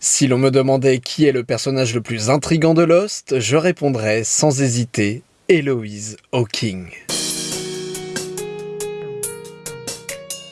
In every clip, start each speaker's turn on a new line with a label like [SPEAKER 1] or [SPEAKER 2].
[SPEAKER 1] Si l'on me demandait qui est le personnage le plus intrigant de Lost, je répondrais sans hésiter Eloise Hawking.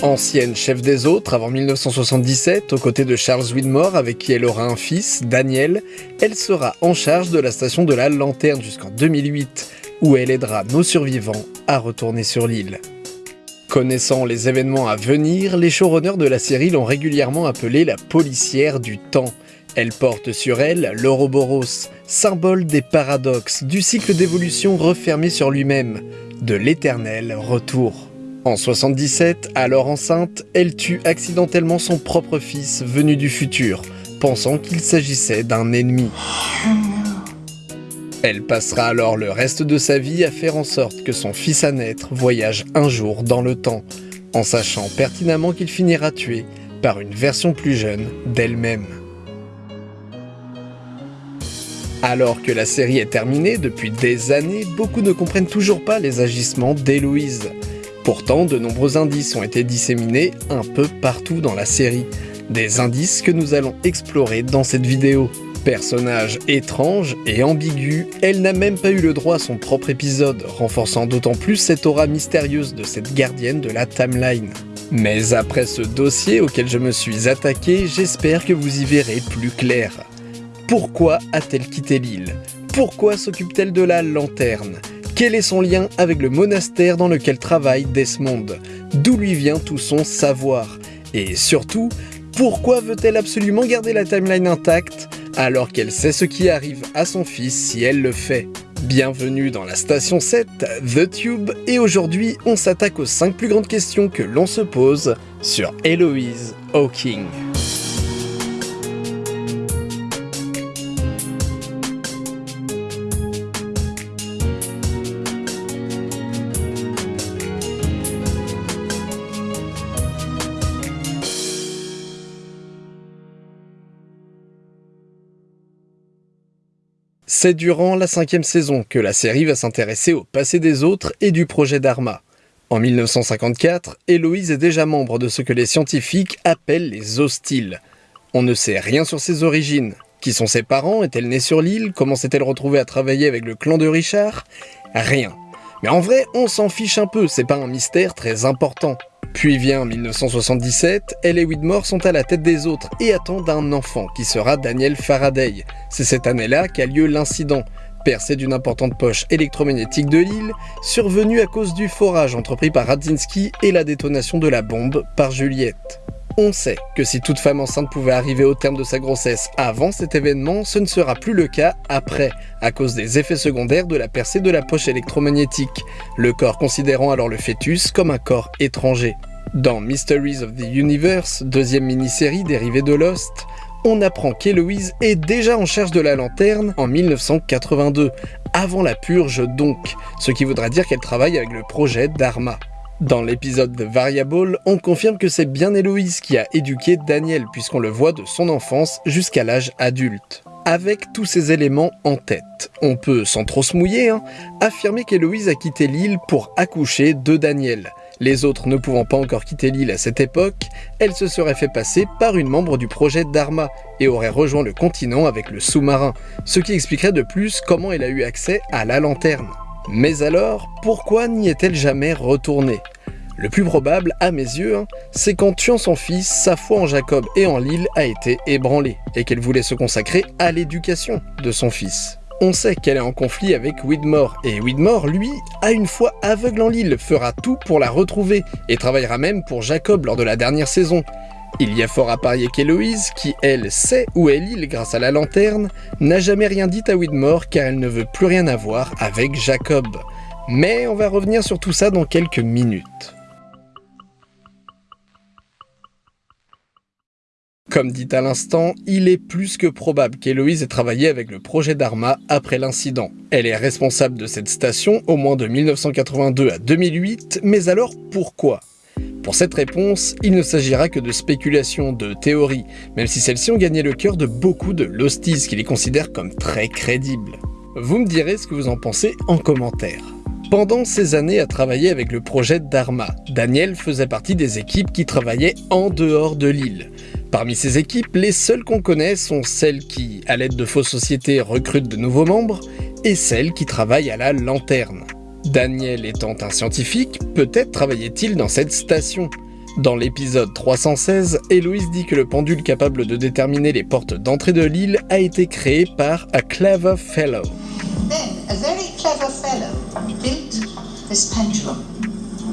[SPEAKER 1] Ancienne chef des autres avant 1977, aux côtés de Charles Widmore avec qui elle aura un fils, Daniel, elle sera en charge de la station de la Lanterne jusqu'en 2008, où elle aidera nos survivants à retourner sur l'île. Connaissant les événements à venir, les showrunners de la série l'ont régulièrement appelée la policière du temps. Elle porte sur elle l'Ouroboros, symbole des paradoxes, du cycle d'évolution refermé sur lui-même, de l'éternel retour. En 77, alors enceinte, elle tue accidentellement son propre fils venu du futur, pensant qu'il s'agissait d'un ennemi. Elle passera alors le reste de sa vie à faire en sorte que son fils à naître voyage un jour dans le temps, en sachant pertinemment qu'il finira tué par une version plus jeune d'elle-même. Alors que la série est terminée depuis des années, beaucoup ne comprennent toujours pas les agissements d'Héloïse. Pourtant, de nombreux indices ont été disséminés un peu partout dans la série. Des indices que nous allons explorer dans cette vidéo. Personnage étrange et ambigu, elle n'a même pas eu le droit à son propre épisode, renforçant d'autant plus cette aura mystérieuse de cette gardienne de la timeline. Mais après ce dossier auquel je me suis attaqué, j'espère que vous y verrez plus clair. Pourquoi a-t-elle quitté l'île? Pourquoi s'occupe-t-elle de la lanterne? Quel est son lien avec le monastère dans lequel travaille Desmond? D'où lui vient tout son savoir? Et surtout, pourquoi veut-elle absolument garder la timeline intacte? Alors qu'elle sait ce qui arrive à son fils si elle le fait Bienvenue dans la station 7, The Tube, et aujourd'hui on s'attaque aux 5 plus grandes questions que l'on se pose sur Eloise Hawking. C'est durant la cinquième saison que la série va s'intéresser au passé des autres et du projet Dharma. En 1954, Héloïse est déjà membre de ce que les scientifiques appellent les hostiles. On ne sait rien sur ses origines. Qui sont ses parents? Est-elle née sur l'île? Comment s'est-elle retrouvée à travailler avec le clan de Richard? Rien. Mais en vrai, on s'en fiche un peu, c'est pas un mystère très important. Puis vient 1977, elle et Widmore sont à la tête des autres et attendent un enfant qui sera Daniel Faraday. C'est cette année-là qu'a lieu l'incident, percée d'une importante poche électromagnétique de l'île, survenue à cause du forage entrepris par Radzinski et la détonation de la bombe par Juliette. On sait que si toute femme enceinte pouvait arriver au terme de sa grossesse avant cet événement, ce ne sera plus le cas après, à cause des effets secondaires de la percée de la poche électromagnétique, le corps considérant alors le fœtus comme un corps étranger. Dans Mysteries of the Universe, deuxième mini-série dérivée de Lost, on apprend qu'Héloïse est déjà en charge de la lanterne en 1982, avant la purge donc, ce qui voudra dire qu'elle travaille avec le projet Dharma. Dans l'épisode de Variable, on confirme que c'est bien Héloïse qui a éduqué Daniel puisqu'on le voit de son enfance jusqu'à l'âge adulte. Avec tous ces éléments en tête, on peut, sans trop se mouiller, hein, affirmer qu'Héloïse a quitté l'île pour accoucher de Daniel. Les autres ne pouvant pas encore quitter l'île à cette époque, elle se serait fait passer par une membre du projet Dharma et aurait rejoint le continent avec le sous-marin, ce qui expliquerait de plus comment elle a eu accès à la lanterne. Mais alors, pourquoi n'y est-elle jamais retournée? Le plus probable, à mes yeux, hein, c'est qu'en tuant son fils, sa foi en Jacob et en l'île a été ébranlée, et qu'elle voulait se consacrer à l'éducation de son fils. On sait qu'elle est en conflit avec Widmore, et Widmore, lui, a une foi aveugle en l'île, fera tout pour la retrouver, et travaillera même pour Jacob lors de la dernière saison. Il y a fort à parier qu'Héloïse, qui elle sait où est l'île grâce à la lanterne, n'a jamais rien dit à Widmore car elle ne veut plus rien avoir avec Jacob. Mais on va revenir sur tout ça dans quelques minutes. Comme dit à l'instant, il est plus que probable qu'Héloïse ait travaillé avec le projet Dharma après l'incident. Elle est responsable de cette station au moins de 1982 à 2008, mais alors pourquoi? Pour cette réponse, il ne s'agira que de spéculations, de théories, même si celles-ci ont gagné le cœur de beaucoup de Losties qui les considèrent comme très crédibles. Vous me direz ce que vous en pensez en commentaire. Pendant ces années à travailler avec le projet Dharma, Daniel faisait partie des équipes qui travaillaient en dehors de l'île. Parmi ces équipes, les seules qu'on connaît sont celles qui, à l'aide de fausses sociétés, recrutent de nouveaux membres, et celles qui travaillent à la lanterne. Daniel étant un scientifique, peut-être travaillait-il dans cette station. Dans l'épisode 316, Héloïse dit que le pendule capable de déterminer les portes d'entrée de l'île a été créé par a clever fellow.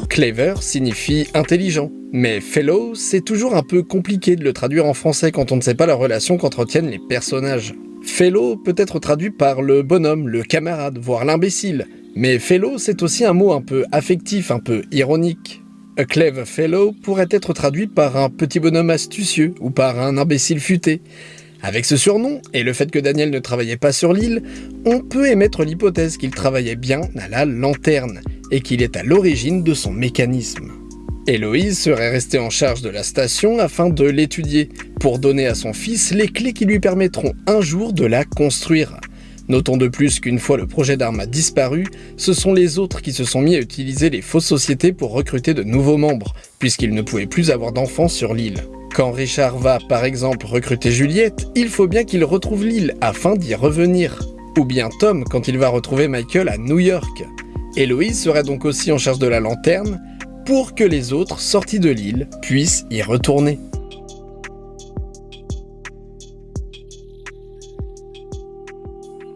[SPEAKER 1] Clever signifie intelligent, mais fellow, c'est toujours un peu compliqué de le traduire en français quand on ne sait pas la relation qu'entretiennent les personnages. Fellow peut être traduit par le bonhomme, le camarade, voire l'imbécile, mais fellow c'est aussi un mot un peu affectif, un peu ironique. A clever fellow pourrait être traduit par un petit bonhomme astucieux ou par un imbécile futé. Avec ce surnom, et le fait que Daniel ne travaillait pas sur l'île, on peut émettre l'hypothèse qu'il travaillait bien à la lanterne, et qu'il est à l'origine de son mécanisme. Héloïse serait restée en charge de la station afin de l'étudier, pour donner à son fils les clés qui lui permettront un jour de la construire. Notons de plus qu'une fois le projet d'armes a disparu, ce sont les autres qui se sont mis à utiliser les fausses sociétés pour recruter de nouveaux membres, puisqu'ils ne pouvaient plus avoir d'enfants sur l'île. Quand Richard va, par exemple, recruter Juliette, il faut bien qu'il retrouve l'île afin d'y revenir. Ou bien Tom quand il va retrouver Michael à New York. Héloïse serait donc aussi en charge de la lanterne, pour que les autres, sortis de l'île, puissent y retourner.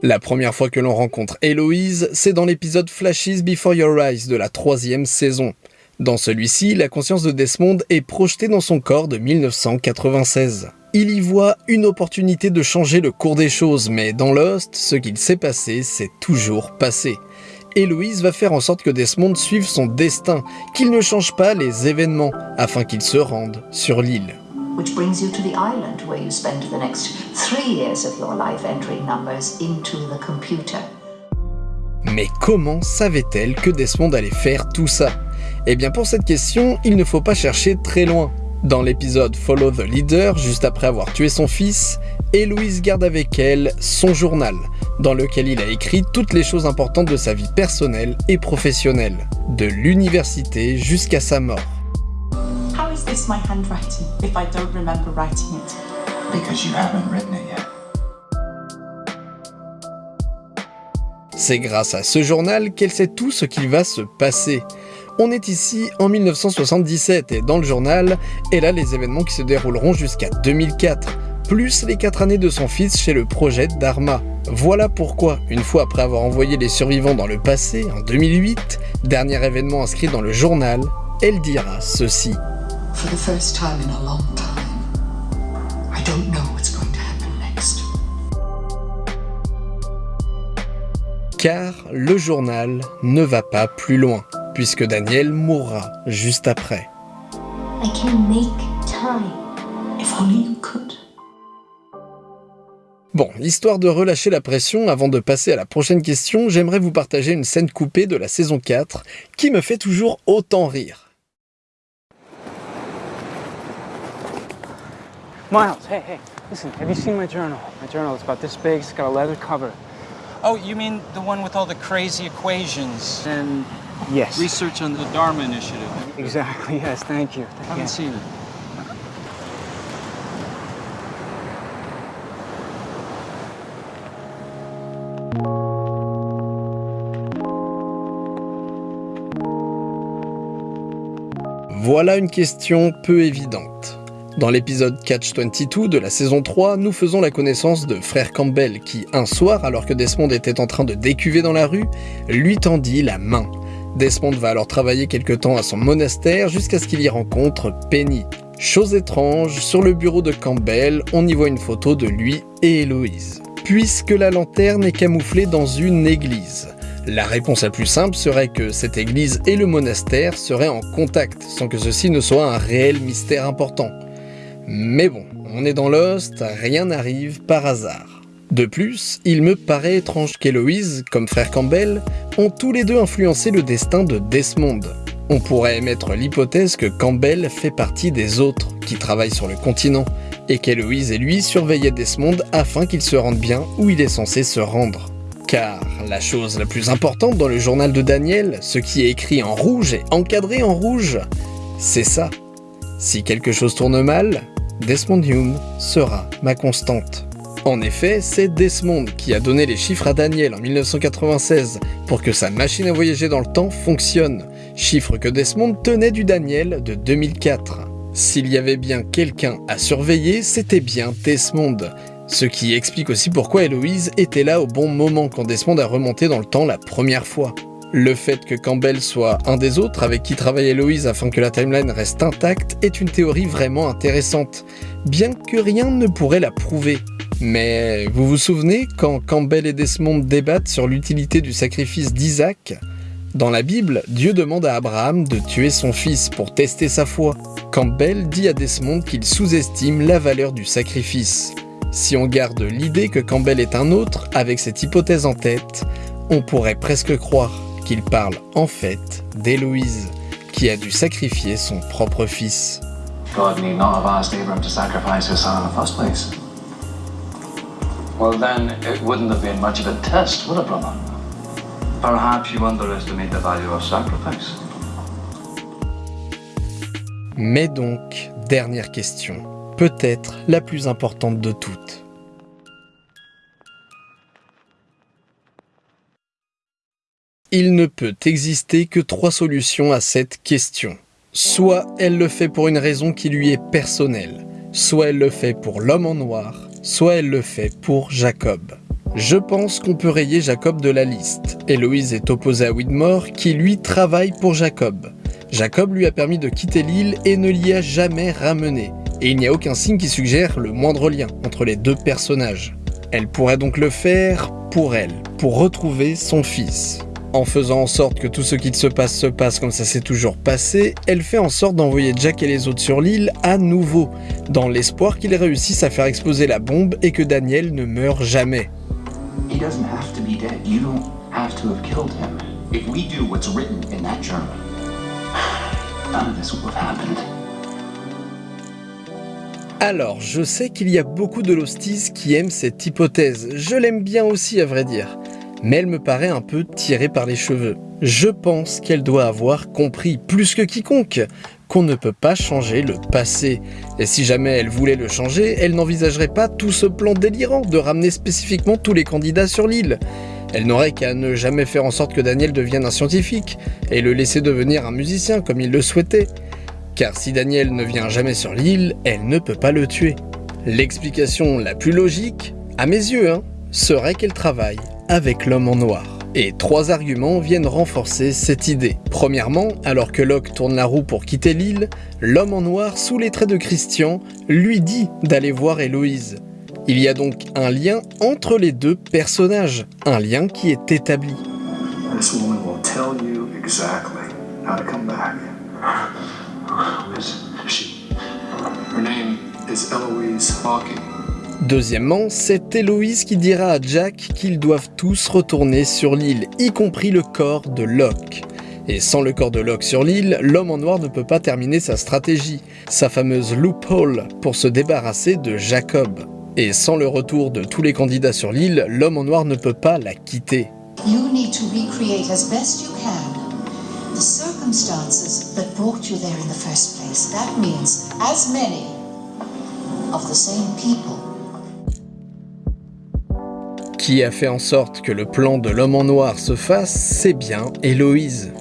[SPEAKER 1] La première fois que l'on rencontre Héloïse, c'est dans l'épisode Flashes Before Your Eyes de la troisième saison. Dans celui-ci, la conscience de Desmond est projetée dans son corps de 1996. Il y voit une opportunité de changer le cours des choses, mais dans Lost, ce qu'il s'est passé, s'est toujours passé. Héloïse va faire en sorte que Desmond suive son destin, qu'il ne change pas les événements, afin qu'il se rende sur l'île which brings you to the island where you spend the next three years of your life entering numbers into the computer. Mais comment savait-elle que Desmond allait faire tout ça? Eh bien pour cette question, il ne faut pas chercher très loin. Dans l'épisode Follow the Leader, juste après avoir tué son fils, Héloïse garde avec elle son journal, dans lequel il a écrit toutes les choses importantes de sa vie personnelle et professionnelle, de l'université jusqu'à sa mort. C'est grâce à ce journal qu'elle sait tout ce qui va se passer. On est ici en 1977 et dans le journal, elle a les événements qui se dérouleront jusqu'à 2004, plus les 4 années de son fils chez le projet Dharma. Voilà pourquoi, une fois après avoir envoyé les survivants dans le passé, en 2008, dernier événement inscrit dans le journal, elle dira ceci. For the first time in a long time, I don't know what's going to happen next. Car le journal ne va pas plus loin, puisque Daniel mourra juste après. I can make time, if only you could. Bon, histoire de relâcher la pression avant de passer à la prochaine question, j'aimerais vous partager une scène coupée de la saison 4 qui me fait toujours autant rire.
[SPEAKER 2] Miles, hey, hey, listen, have you seen my journal? My journal is about this big, it's got a leather cover.
[SPEAKER 3] Oh, you mean the one with all the crazy equations?
[SPEAKER 2] And, yes.
[SPEAKER 3] Research on the Dharma Initiative.
[SPEAKER 2] Exactly, yes, thank you. I
[SPEAKER 3] haven't yeah. seen it.
[SPEAKER 1] Voilà une question peu évidente. Dans l'épisode Catch 22 de la saison 3, nous faisons la connaissance de Frère Campbell qui, un soir, alors que Desmond était en train de décuver dans la rue, lui tendit la main. Desmond va alors travailler quelque temps à son monastère jusqu'à ce qu'il y rencontre Penny. Chose étrange, sur le bureau de Campbell, on y voit une photo de lui et Héloïse. Puisque la lanterne est camouflée dans une église. La réponse la plus simple serait que cette église et le monastère seraient en contact, sans que ceci ne soit un réel mystère important. Mais bon, on est dans Lost, rien n'arrive par hasard. De plus, il me paraît étrange qu'Héloïse, comme frère Campbell, ont tous les deux influencé le destin de Desmond. On pourrait émettre l'hypothèse que Campbell fait partie des autres qui travaillent sur le continent, et qu'Héloïse et lui surveillaient Desmond afin qu'il se rende bien où il est censé se rendre. Car la chose la plus importante dans le journal de Daniel, ce qui est écrit en rouge et encadré en rouge, c'est ça. Si quelque chose tourne mal, Desmond Hume sera ma constante. En effet, c'est Desmond qui a donné les chiffres à Daniel en 1996 pour que sa machine à voyager dans le temps fonctionne, chiffres que Desmond tenait du Daniel de 2004. S'il y avait bien quelqu'un à surveiller, c'était bien Desmond, ce qui explique aussi pourquoi Héloïse était là au bon moment quand Desmond a remonté dans le temps la première fois. Le fait que Campbell soit un des autres avec qui travaille Héloïse afin que la timeline reste intacte est une théorie vraiment intéressante, bien que rien ne pourrait la prouver. Mais vous vous souvenez quand Campbell et Desmond débattent sur l'utilité du sacrifice d'Isaac? Dans la Bible, Dieu demande à Abraham de tuer son fils pour tester sa foi. Campbell dit à Desmond qu'il sous-estime la valeur du sacrifice. Si on garde l'idée que Campbell est un autre, avec cette hypothèse en tête, on pourrait presque croire qu'il parle en fait d'Héloïse, qui a dû sacrifier son propre fils.
[SPEAKER 4] God need not have asked Abraham to sacrifice his son in the first place. Well, then it wouldn't have been much of a test, would it, brother? Perhaps you underestimate the value of sacrifice.
[SPEAKER 1] Mais donc, dernière question, peut-être la plus importante de toutes. Il ne peut exister que trois solutions à cette question. Soit elle le fait pour une raison qui lui est personnelle, soit elle le fait pour l'homme en noir, soit elle le fait pour Jacob. Je pense qu'on peut rayer Jacob de la liste. Héloïse est opposée à Widmore qui lui travaille pour Jacob. Jacob lui a permis de quitter l'île et ne l'y a jamais ramené. Et il n'y a aucun signe qui suggère le moindre lien entre les deux personnages. Elle pourrait donc le faire pour elle, pour retrouver son fils. En faisant en sorte que tout ce qu'il se passe se passe comme ça s'est toujours passé, elle fait en sorte d'envoyer Jack et les autres sur l'île à nouveau, dans l'espoir qu'ils réussissent à faire exploser la bombe et que Daniel ne meure jamais.
[SPEAKER 4] He doesn't have to be dead. You don't have to have killed him. If we do what's written in that journal, none of this would have happened.
[SPEAKER 1] Alors, je sais qu'il y a beaucoup de losties qui aiment cette hypothèse, je l'aime bien aussi à vrai dire, mais elle me paraît un peu tirée par les cheveux. Je pense qu'elle doit avoir compris, plus que quiconque, qu'on ne peut pas changer le passé. Et si jamais elle voulait le changer, elle n'envisagerait pas tout ce plan délirant de ramener spécifiquement tous les candidats sur l'île. Elle n'aurait qu'à ne jamais faire en sorte que Daniel devienne un scientifique, et le laisser devenir un musicien comme il le souhaitait. Car si Daniel ne vient jamais sur l'île, elle ne peut pas le tuer. L'explication la plus logique, à mes yeux, hein, serait qu'elle travaille avec l'homme en noir. Et trois arguments viennent renforcer cette idée. Premièrement, alors que Locke tourne la roue pour quitter l'île, l'homme en noir, sous les traits de Christian, lui dit d'aller voir Héloïse. Il y a donc un lien entre les deux personnages, un lien qui est établi.
[SPEAKER 4] This woman will tell you exactly how to come back. Who is she? Her name is Eloise Hawking.
[SPEAKER 1] Deuxièmement, c'est Héloïse qui dira à Jack qu'ils doivent tous retourner sur l'île, y compris le corps de Locke. Et sans le corps de Locke sur l'île, l'homme en noir ne peut pas terminer sa stratégie, sa fameuse loophole, pour se débarrasser de Jacob. Et sans le retour de tous les candidats sur l'île, l'homme en noir ne peut pas la quitter.
[SPEAKER 5] You need to recreate as best you can the circumstances that brought you there in the first place. That means as many of the same people.
[SPEAKER 1] Qui a fait en sorte que le plan de l'homme en noir se fasse, c'est bien Héloïse.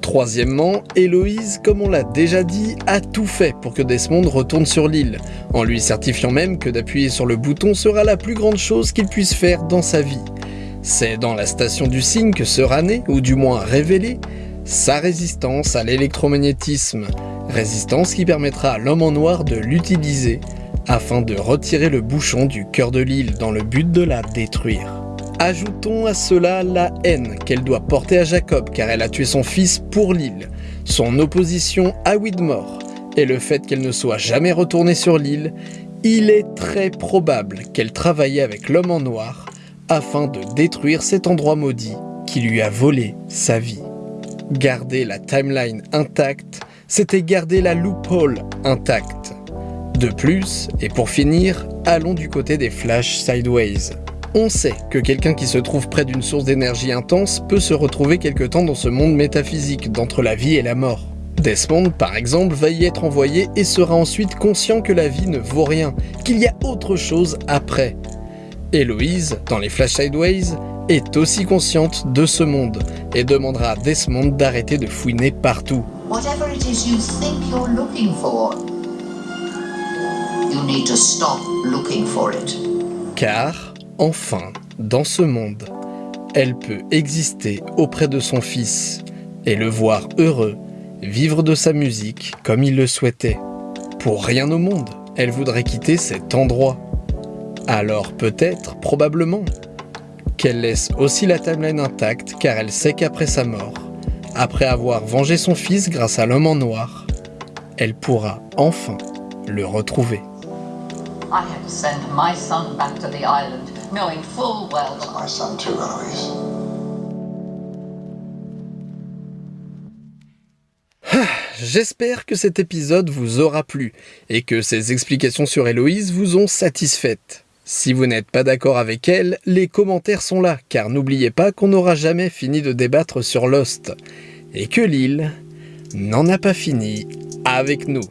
[SPEAKER 1] Troisièmement, Héloïse, comme on l'a déjà dit, a tout fait pour que Desmond retourne sur l'île, en lui certifiant même que d'appuyer sur le bouton sera la plus grande chose qu'il puisse faire dans sa vie. C'est dans la station du cygne que sera née, ou du moins révélée, sa résistance à l'électromagnétisme, résistance qui permettra à l'homme en noir de l'utiliser afin de retirer le bouchon du cœur de l'île dans le but de la détruire. Ajoutons à cela la haine qu'elle doit porter à Jacob car elle a tué son fils pour l'île, son opposition à Widmore et le fait qu'elle ne soit jamais retournée sur l'île, il est très probable qu'elle travaillait avec l'homme en noir afin de détruire cet endroit maudit qui lui a volé sa vie. Garder la timeline intacte, c'était garder la loophole intacte. De plus, et pour finir, allons du côté des Flash Sideways. On sait que quelqu'un qui se trouve près d'une source d'énergie intense peut se retrouver quelque temps dans ce monde métaphysique d'entre la vie et la mort. Desmond, par exemple, va y être envoyé et sera ensuite conscient que la vie ne vaut rien, qu'il y a autre chose après. Héloïse, dans les Flash Sideways, est aussi consciente de ce monde et demandera à Desmond d'arrêter de fouiner partout. Car, enfin, dans ce monde, elle peut exister auprès de son fils et le voir heureux, vivre de sa musique comme il le souhaitait. Pour rien au monde, elle voudrait quitter cet endroit. Alors peut-être, probablement, qu'elle laisse aussi la timeline intacte car elle sait qu'après sa mort, après avoir vengé son fils grâce à l'homme en noir, elle pourra enfin le retrouver. J'espère que cet épisode vous aura plu et que ces explications sur Héloïse vous ont satisfaite. Si vous n'êtes pas d'accord avec elle, les commentaires sont là, car n'oubliez pas qu'on n'aura jamais fini de débattre sur Lost, et que l'île n'en a pas fini avec nous.